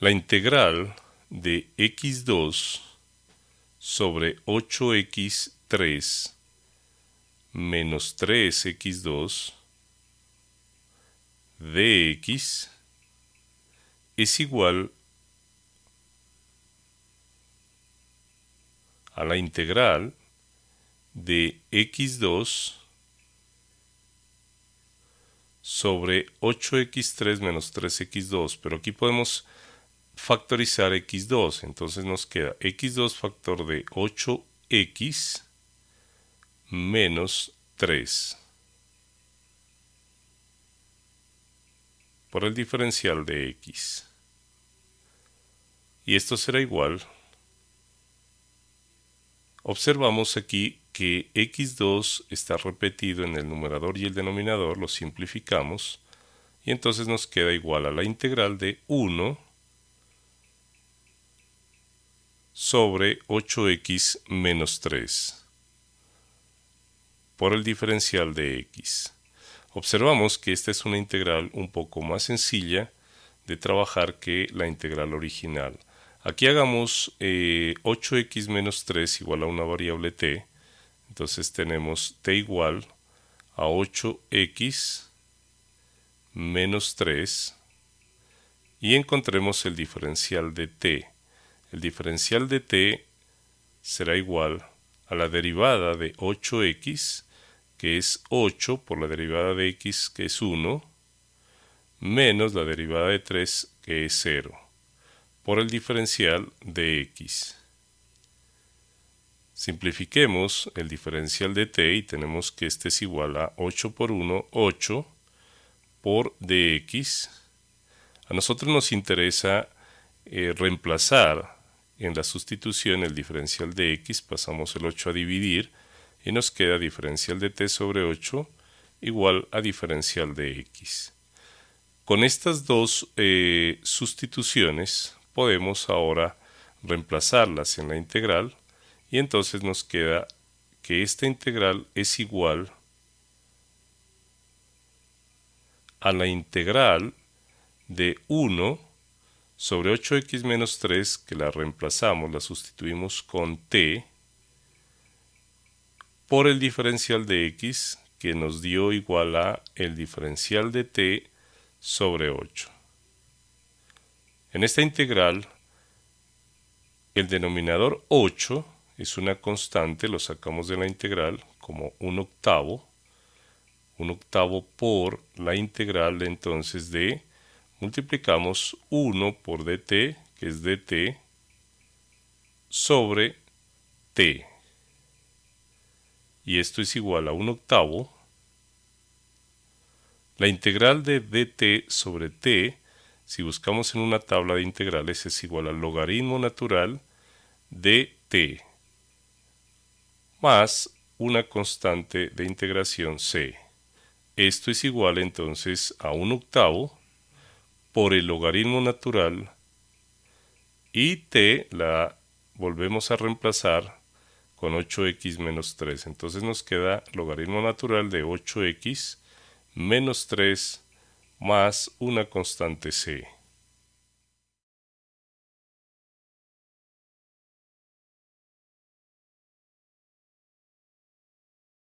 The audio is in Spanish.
La integral de x2 sobre 8x3 menos 3x2 de x es igual a la integral de x2 sobre 8x3 menos 3x2, pero aquí podemos factorizar x2, entonces nos queda x2 factor de 8x menos 3 por el diferencial de x. Y esto será igual. Observamos aquí que x2 está repetido en el numerador y el denominador, lo simplificamos, y entonces nos queda igual a la integral de 1 sobre 8x menos 3 por el diferencial de x. Observamos que esta es una integral un poco más sencilla de trabajar que la integral original. Aquí hagamos 8x eh, menos 3 igual a una variable t. Entonces tenemos t igual a 8x menos 3 y encontremos el diferencial de t. El diferencial de t será igual a la derivada de 8x que es 8 por la derivada de x, que es 1, menos la derivada de 3, que es 0, por el diferencial de x. Simplifiquemos el diferencial de t y tenemos que este es igual a 8 por 1, 8 por dx. A nosotros nos interesa eh, reemplazar en la sustitución el diferencial de x, pasamos el 8 a dividir, y nos queda diferencial de t sobre 8 igual a diferencial de x. Con estas dos eh, sustituciones podemos ahora reemplazarlas en la integral y entonces nos queda que esta integral es igual a la integral de 1 sobre 8x menos 3 que la reemplazamos, la sustituimos con t por el diferencial de x que nos dio igual a el diferencial de t sobre 8. En esta integral, el denominador 8 es una constante, lo sacamos de la integral como un octavo, un octavo por la integral entonces de, multiplicamos 1 por dt, que es dt, sobre t y esto es igual a un octavo, la integral de dt sobre t, si buscamos en una tabla de integrales, es igual al logaritmo natural de t más una constante de integración c. Esto es igual entonces a un octavo por el logaritmo natural y t la volvemos a reemplazar con 8x menos 3. Entonces nos queda logaritmo natural de 8x menos 3 más una constante c.